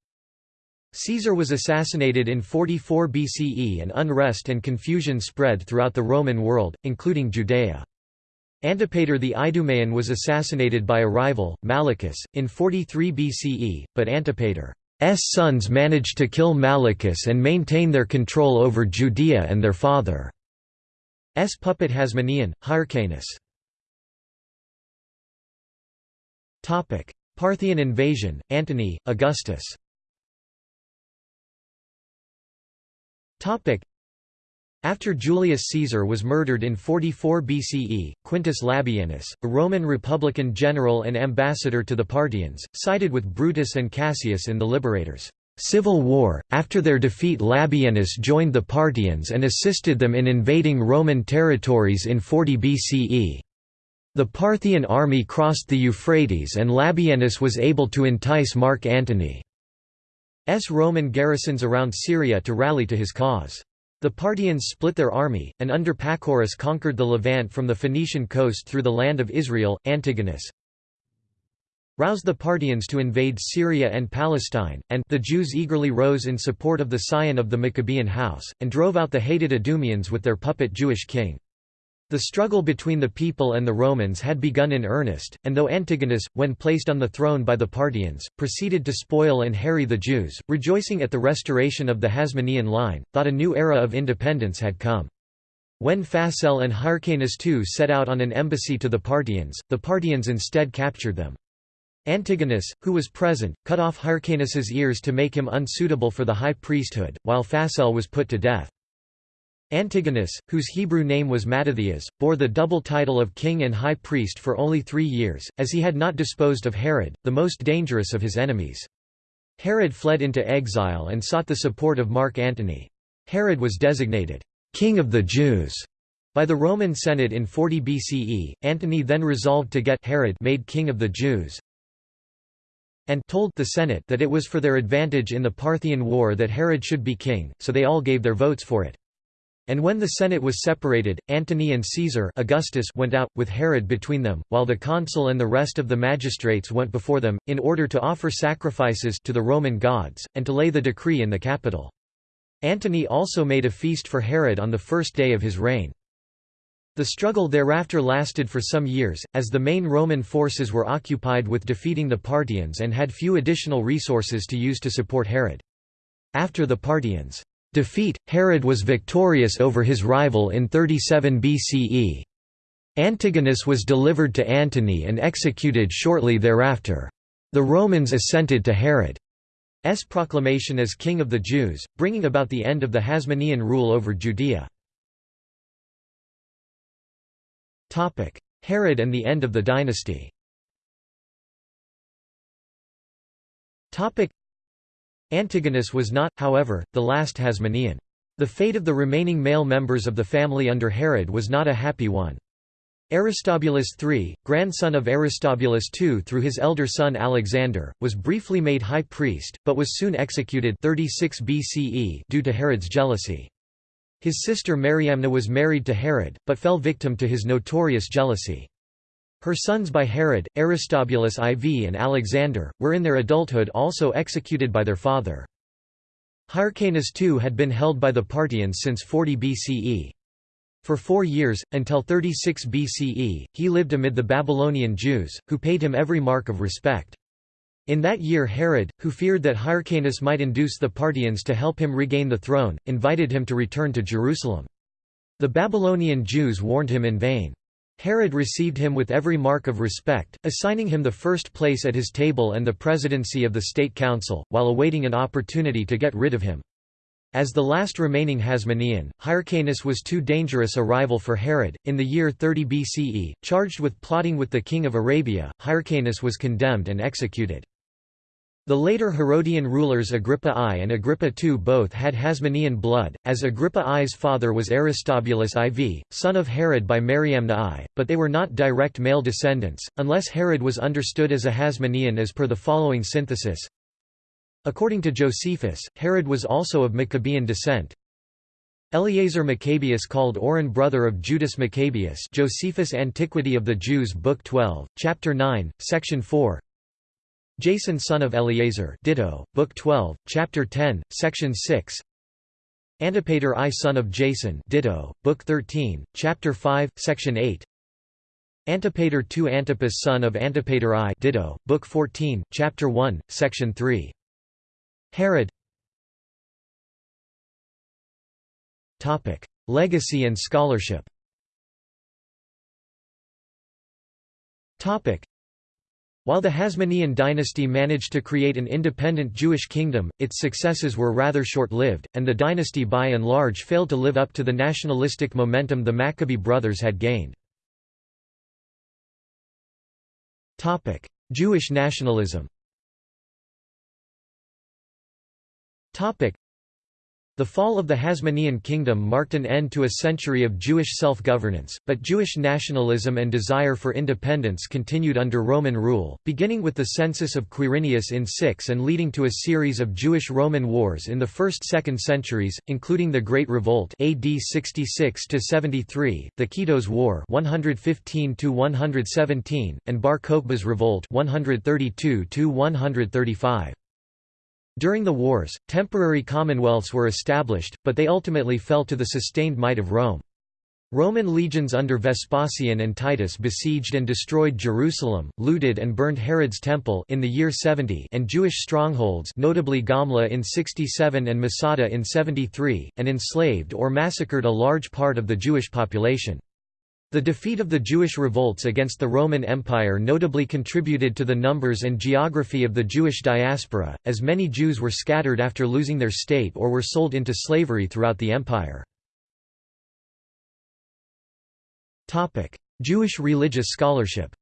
Caesar was assassinated in 44 BCE and unrest and confusion spread throughout the Roman world, including Judea. Antipater the Idumean was assassinated by a rival, Malichus, in 43 BCE, but Antipater's sons managed to kill Malichus and maintain their control over Judea and their father's puppet Hasmonean, Hyrcanus. Parthian invasion, Antony, Augustus after Julius Caesar was murdered in 44 BCE, Quintus Labienus, a Roman Republican general and ambassador to the Parthians, sided with Brutus and Cassius in the Liberators' civil war. After their defeat, Labienus joined the Parthians and assisted them in invading Roman territories in 40 BCE. The Parthian army crossed the Euphrates and Labienus was able to entice Mark Antony's Roman garrisons around Syria to rally to his cause. The Parthians split their army, and under Pacorus conquered the Levant from the Phoenician coast through the land of Israel. Antigonus roused the Parthians to invade Syria and Palestine, and the Jews eagerly rose in support of the scion of the Maccabean house, and drove out the hated Idumeans with their puppet Jewish king. The struggle between the people and the Romans had begun in earnest, and though Antigonus, when placed on the throne by the Parthians, proceeded to spoil and harry the Jews, rejoicing at the restoration of the Hasmonean line, thought a new era of independence had come. When Phasael and Hyrcanus II set out on an embassy to the Parthians, the Parthians instead captured them. Antigonus, who was present, cut off Hyrcanus's ears to make him unsuitable for the high priesthood, while Phasael was put to death. Antigonus, whose Hebrew name was Mattathias, bore the double title of king and high priest for only three years, as he had not disposed of Herod, the most dangerous of his enemies. Herod fled into exile and sought the support of Mark Antony. Herod was designated, "'King of the Jews' by the Roman Senate in 40 BCE. Antony then resolved to get Herod made king of the Jews, and told the Senate that it was for their advantage in the Parthian War that Herod should be king, so they all gave their votes for it. And when the Senate was separated, Antony and Caesar Augustus went out, with Herod between them, while the consul and the rest of the magistrates went before them, in order to offer sacrifices to the Roman gods, and to lay the decree in the Capitol. Antony also made a feast for Herod on the first day of his reign. The struggle thereafter lasted for some years, as the main Roman forces were occupied with defeating the Parthians and had few additional resources to use to support Herod. After the Parthians' defeat, Herod was victorious over his rival in 37 BCE. Antigonus was delivered to Antony and executed shortly thereafter. The Romans assented to Herod's proclamation as king of the Jews, bringing about the end of the Hasmonean rule over Judea. Herod and the end of the dynasty Antigonus was not, however, the last Hasmonean. The fate of the remaining male members of the family under Herod was not a happy one. Aristobulus III, grandson of Aristobulus II through his elder son Alexander, was briefly made high priest, but was soon executed 36 BCE due to Herod's jealousy. His sister Mariamne was married to Herod, but fell victim to his notorious jealousy. Her sons by Herod, Aristobulus IV and Alexander, were in their adulthood also executed by their father. Hyrcanus II had been held by the Parthians since 40 BCE. For four years, until 36 BCE, he lived amid the Babylonian Jews, who paid him every mark of respect. In that year Herod, who feared that Hyrcanus might induce the Parthians to help him regain the throne, invited him to return to Jerusalem. The Babylonian Jews warned him in vain. Herod received him with every mark of respect, assigning him the first place at his table and the presidency of the state council, while awaiting an opportunity to get rid of him. As the last remaining Hasmonean, Hyrcanus was too dangerous a rival for Herod. In the year 30 BCE, charged with plotting with the king of Arabia, Hyrcanus was condemned and executed. The later Herodian rulers Agrippa I and Agrippa II both had Hasmonean blood, as Agrippa I's father was Aristobulus IV, son of Herod by Mariamne I, but they were not direct male descendants, unless Herod was understood as a Hasmonean as per the following synthesis. According to Josephus, Herod was also of Maccabean descent. Eleazar Maccabeus called Auran brother of Judas Maccabeus Josephus Antiquity of the Jews Book 12, Chapter 9, Section 4 Jason son of Eleazar Ditto, Book 12, Chapter 10, Section 6 Antipater I son of Jason Ditto, Book 13, Chapter 5, Section 8 Antipater II Antipas son of Antipater I Ditto, Book 14, Chapter 1, Section 3 Herod. Legacy and scholarship. While the Hasmonean dynasty managed to create an independent Jewish kingdom, its successes were rather short-lived, and the dynasty by and large failed to live up to the nationalistic momentum the Maccabee brothers had gained. Jewish nationalism the fall of the Hasmonean kingdom marked an end to a century of Jewish self-governance, but Jewish nationalism and desire for independence continued under Roman rule, beginning with the census of Quirinius in 6 and leading to a series of Jewish-Roman wars in the 1st–2nd centuries, including the Great Revolt AD 66–73, the Kitos War 115–117, and Bar Kokhba's Revolt 132–135. During the wars, temporary commonwealths were established, but they ultimately fell to the sustained might of Rome. Roman legions under Vespasian and Titus besieged and destroyed Jerusalem, looted and burned Herod's temple in the year 70 and Jewish strongholds notably Gamla in 67 and Masada in 73, and enslaved or massacred a large part of the Jewish population. The defeat of the Jewish revolts against the Roman Empire notably contributed to the numbers and geography of the Jewish diaspora, as many Jews were scattered after losing their state or were sold into slavery throughout the empire. Jewish religious scholarship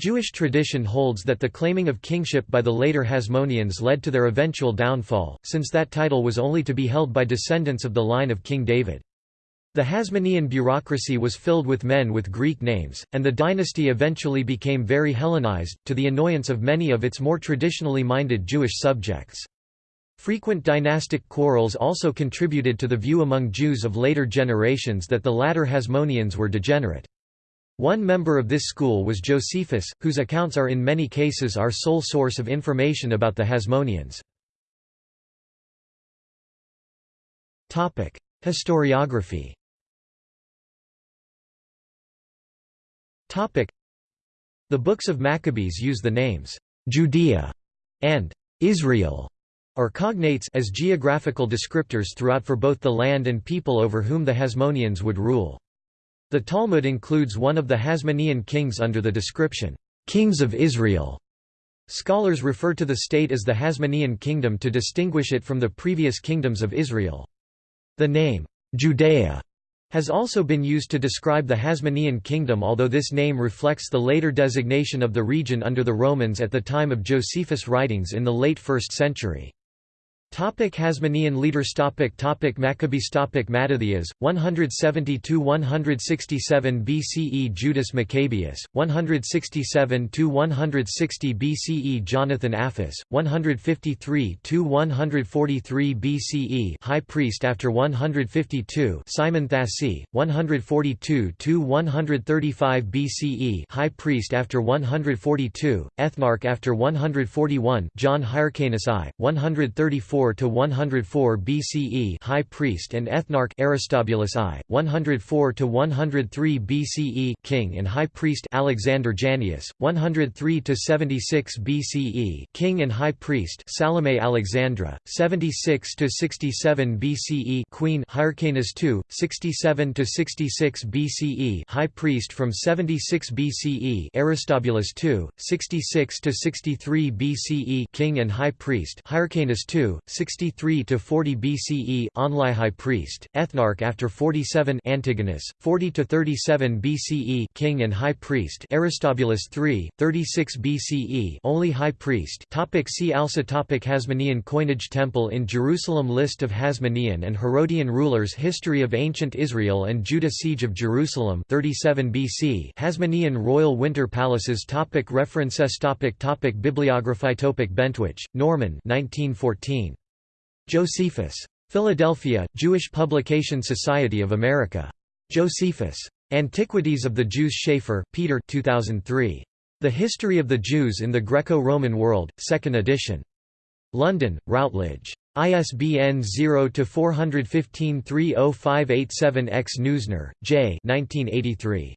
Jewish tradition holds that the claiming of kingship by the later Hasmoneans led to their eventual downfall, since that title was only to be held by descendants of the line of King David. The Hasmonean bureaucracy was filled with men with Greek names, and the dynasty eventually became very Hellenized, to the annoyance of many of its more traditionally minded Jewish subjects. Frequent dynastic quarrels also contributed to the view among Jews of later generations that the latter Hasmoneans were degenerate. One member of this school was Josephus, whose accounts are in many cases our sole source of information about the Hasmoneans. Historiography The books of Maccabees use the names Judea and Israel or cognates as geographical descriptors throughout for both the land and people over whom the Hasmoneans would rule. The Talmud includes one of the Hasmonean kings under the description, "'Kings of Israel'". Scholars refer to the state as the Hasmonean kingdom to distinguish it from the previous kingdoms of Israel. The name, Judea, has also been used to describe the Hasmonean kingdom although this name reflects the later designation of the region under the Romans at the time of Josephus' writings in the late 1st century. Topic Hasmonean leaders topic topic Maccabees topic Mattathias 172 167 BCE Judas Maccabeus 167 160 BCE Jonathan Apphus 153 143 BCE High priest after 152 Simon Thassi 142 135 BCE High priest after 142 Ethnarch after 141 John Hyrcanus I 134 to 104 BCE High Priest and Ethnarch Aristobulus I 104 to 103 BCE King and High Priest Alexander Jannaeus 103 to 76 BCE King and High Priest Salome Alexandra 76 to 67 BCE Queen Hyrcanus II 67 to 66 BCE High Priest from 76 BCE Aristobulus II 66 to 63 BCE King and High Priest Hyrcanus II 63 to 40 BCE Only High Priest, Ethnarch after 47 Antigonus, 40 to 37 BCE King and High Priest Aristobulus III, 36 BCE Only High Priest. Topic see also topic Hasmonean coinage Temple in Jerusalem List of Hasmonean and Herodian rulers History of ancient Israel and Judah Siege of Jerusalem 37 BC Hasmonean royal winter palaces topic References topic topic Bibliography topic Bentwich, Norman 1914. Josephus. Philadelphia, Jewish Publication Society of America. Josephus. Antiquities of the Jews Schaefer, Peter 2003. The History of the Jews in the Greco-Roman World, 2nd edition. London, Routledge. ISBN 0-415-30587-X Neusner, J. 1983.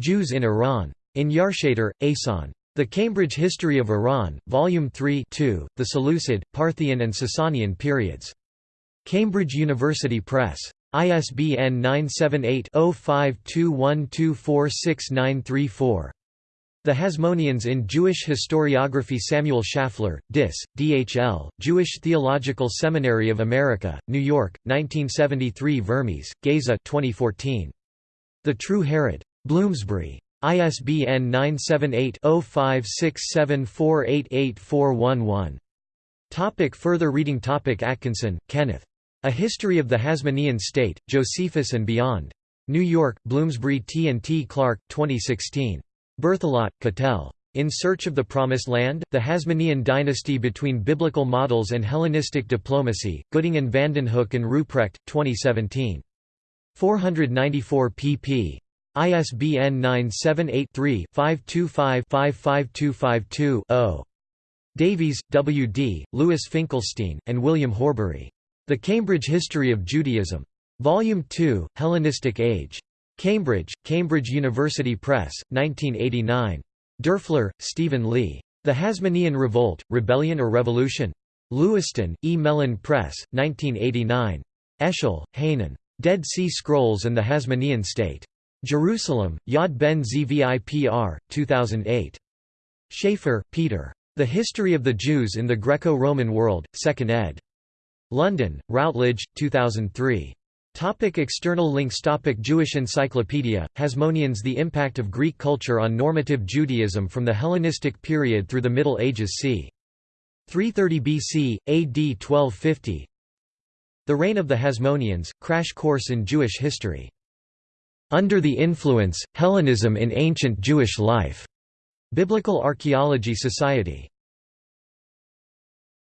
Jews in Iran. In Yarshater, Ehsan. The Cambridge History of Iran, Volume 3 2, The Seleucid, Parthian and Sasanian Periods. Cambridge University Press. ISBN 978-0521246934. The Hasmoneans in Jewish Historiography Samuel Schaffler, Dis, D.H.L., Jewish Theological Seminary of America, New York, 1973 Vermes, Geza 2014. The True Herod. Bloomsbury. ISBN 978-0567488411. Topic further reading Topic Atkinson, Kenneth. A History of the Hasmonean State, Josephus and Beyond. New York, Bloomsbury T. and T. Clark, 2016. Berthelot, Katell. In Search of the Promised Land, The Hasmonean Dynasty Between Biblical Models and Hellenistic Diplomacy, Gooding and Vandenhoeck and Ruprecht, 2017. 494 pp. ISBN 978-3-525-55252-0. Davies, W. D., Louis Finkelstein, and William Horbury. The Cambridge History of Judaism. Volume 2, Hellenistic Age. Cambridge, Cambridge University Press, 1989. Derfler, Stephen Lee. The Hasmonean Revolt, Rebellion or Revolution? Lewiston, E. Mellen Press, 1989. Eshel, Hanan. Dead Sea Scrolls and the Hasmonean State. Jerusalem, Yad Ben Zvipr, 2008. Schaeffer, Peter. The History of the Jews in the Greco-Roman World, 2nd ed. London, Routledge, 2003. Topic external links Topic Jewish Encyclopedia, Hasmoneans The impact of Greek culture on normative Judaism from the Hellenistic period through the Middle Ages c. 330 BC, AD 1250 The Reign of the Hasmoneans, Crash Course in Jewish History. Under the Influence, Hellenism in Ancient Jewish Life. Biblical Archaeology Society.